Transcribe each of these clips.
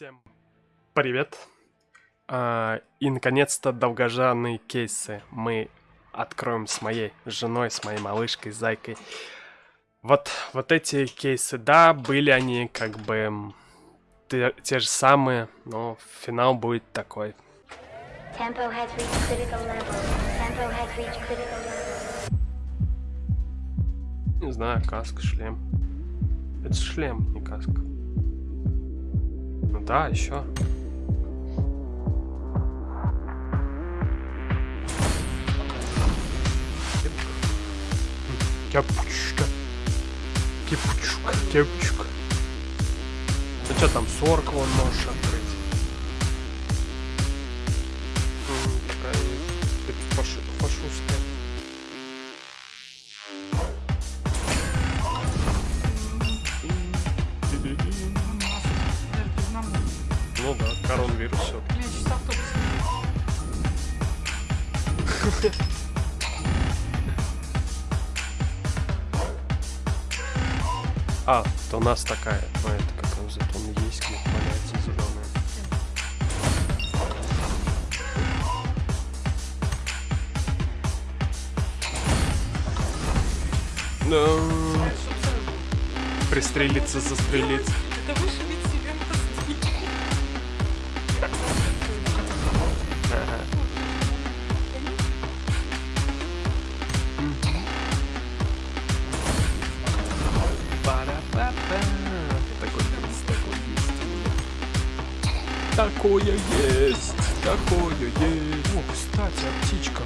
Всем привет! А, и наконец-то долгожданные кейсы мы откроем с моей женой, с моей малышкой, зайкой. Вот, вот эти кейсы, да, были они как бы те, те же самые, но финал будет такой. Не знаю, каска, шлем. Это шлем, не каска. Ну да, еще. Кепочка. Кепочка, кепочка. Ну что там, 40 вон можешь открыть. А, то у нас такая, ну это как он зато он есть, где валяется зеленая. Да. Пристрелиться, застрелиться. Это вышибить Такое есть, такое есть. О, кстати, о птичках.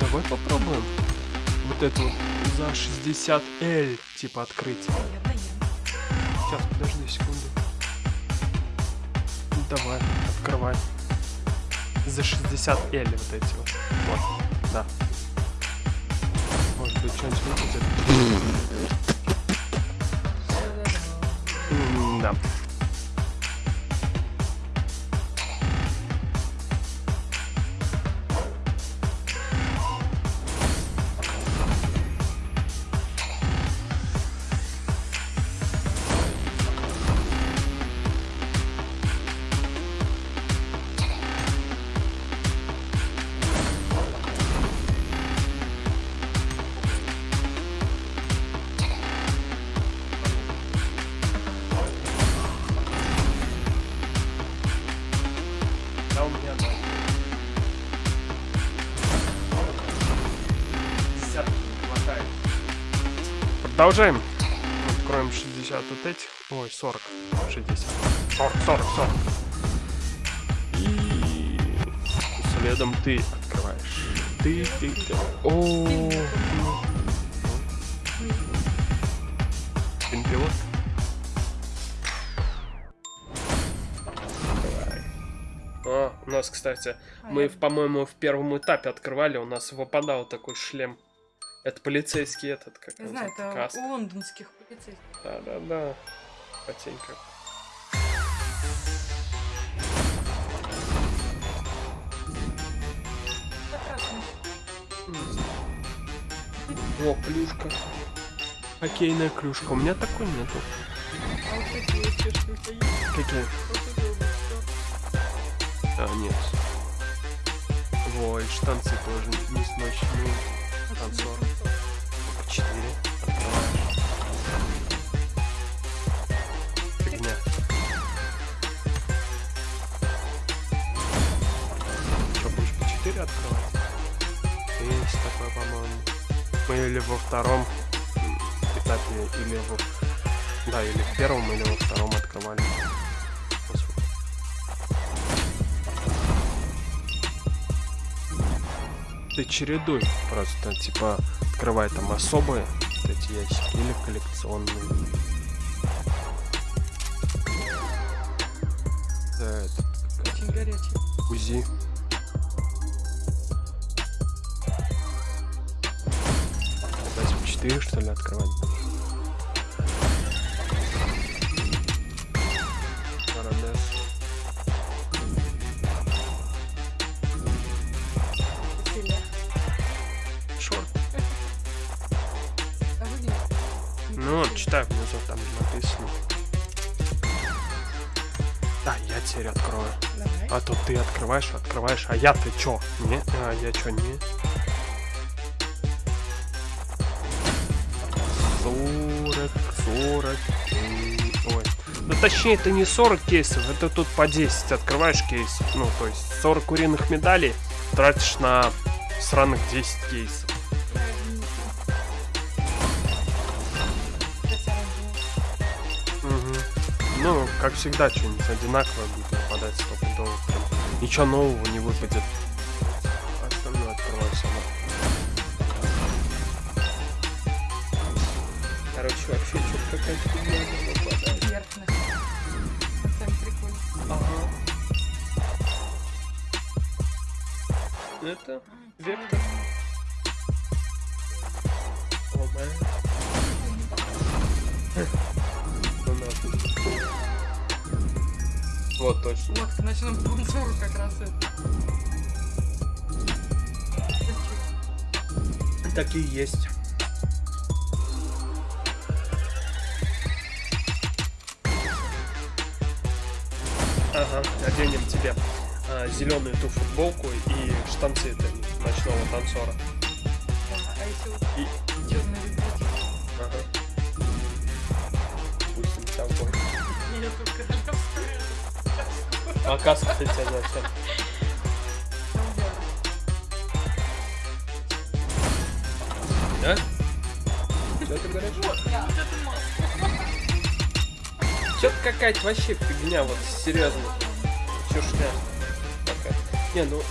Давай попробуем. Вот эту за 60L типа открыть. Сейчас, подожди секунду. Ну, Давай, открывай. За 60 L вот эти вот. Вот, да. Может быть, что-нибудь выпадет. Да. Продолжаем. Откроем 60 вот этих. Ой, 40. 60. 40, 40, 40. И следом ты открываешь. Ты, ты, ты. О, Пинпилот. А, у нас, кстати, мы, по-моему, в первом этапе открывали, у нас выпадал такой шлем. Это полицейский этот, как он знаю, это каска. у лондонских полицейских. Да-да-да. Потенька. О, клюшка. Хоккейная клюшка. У меня такой нету. А вот такие есть? Какие? А, нет. И штанцы тоже не смочные. Танцор. Четыре. Фигня. Что, будешь по четыре открывать? Есть такое, по-моему. Мы или во втором этапе, или во... Да, или в первом, или во втором открывали. Ты чередуй просто, типа, открывай там особые вот эти ящики или коллекционные. Да, это Очень горячий. УЗИ. Опять в 4 что ли открывать? Читай внизу, там написано. теперь открою. Давай. А то ты открываешь, открываешь, а я-то чё? Не? А я чё, не? 40, 40, м, ой. Ну точнее, это не 40 кейсов, это тут по 10 открываешь кейс. Ну, то есть 40 куриных медалей тратишь на сраных 10 кейсов. Ну, как всегда, что-нибудь одинаковое будет выпадать стопудово. Прям ничего нового не выпадет. Остальное открываю сама. Короче, вообще что-то какая-то фигня не выпадает. Верхность. Сам прикольно. Ага. Это вектор. О, Вот точно. Вот, к ночному танцору как раз это. Такие есть. Ага, оденем тебе зеленую ту футболку и штанцы это ночного танцора. Да, а если вот И- черный рюкзачок? Ага. Пусть он там будет. Я королевскую. А каска ты тебя зачем? Там дело. Да? Что ты говоришь? Что-то какая-то вообще фигня, вот серьезно. Чушня. Пока. Не, ну,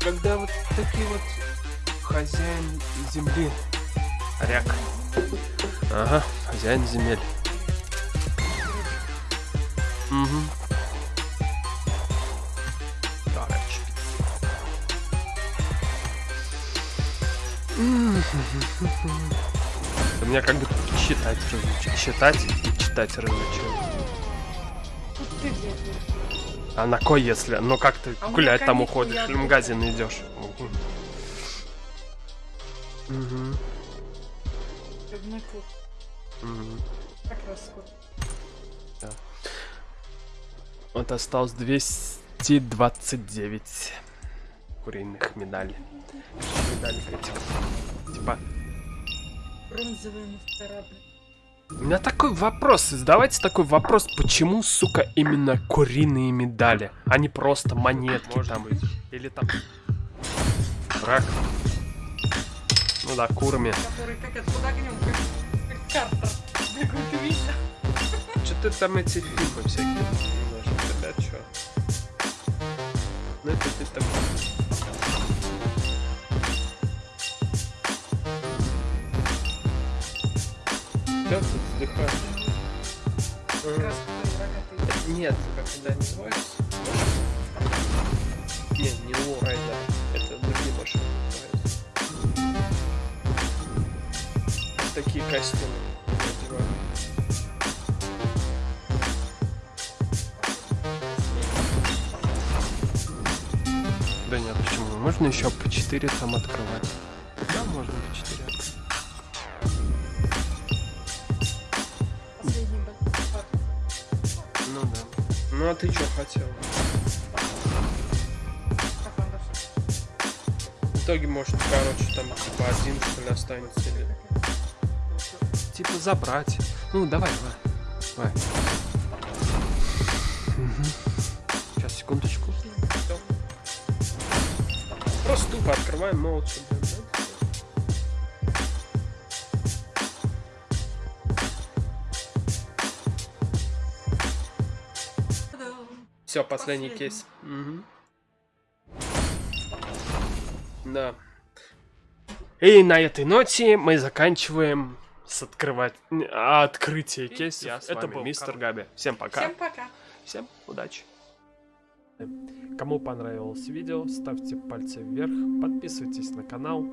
когда вот такие вот хозяин земли. Ряк. Ага, хозяин земель. Угу. У меня как будто читать разучил. Читать и читать разучил. Тут ты где? А на кой если? Ну как ты А гулять там уходишь в магазин идешь? Угу. Рыбный клуб. Угу. Как раз скоро. Вот осталось 229 куриных медалей. Медалей этих. Типа, у меня такой вопрос, задавайте такой вопрос, почему, сука, именно куриные медали, а не просто монетки там, или там рак. Ну да, курами. Который как это под огнем, как, как картер. Какой-то видно. Че ты там эти фильмы всякие немножко, ребят, чё? Ну это ты так... Который рогатый. Нет, когда называется? Не, не Лоурайдер. Это другие машины называются. Такие костюмы. Да нет, почему? Можно еще по 4 там открывать. Ну а ты что хотел? В итоге, может, короче, там типа один что ли останется или... Типа забрать. Ну, давай, давай. Давай. Сейчас, секундочку. Просто тупо открываем молча, Все, последний Последний. кейс. Мгм. Да. И на этой ноте мы заканчиваем с открывать открытие кейсов. Это был мистер Габи. Всем пока. Всем пока. Всем удачи. Кому понравилось видео, ставьте пальцы вверх, подписывайтесь на канал.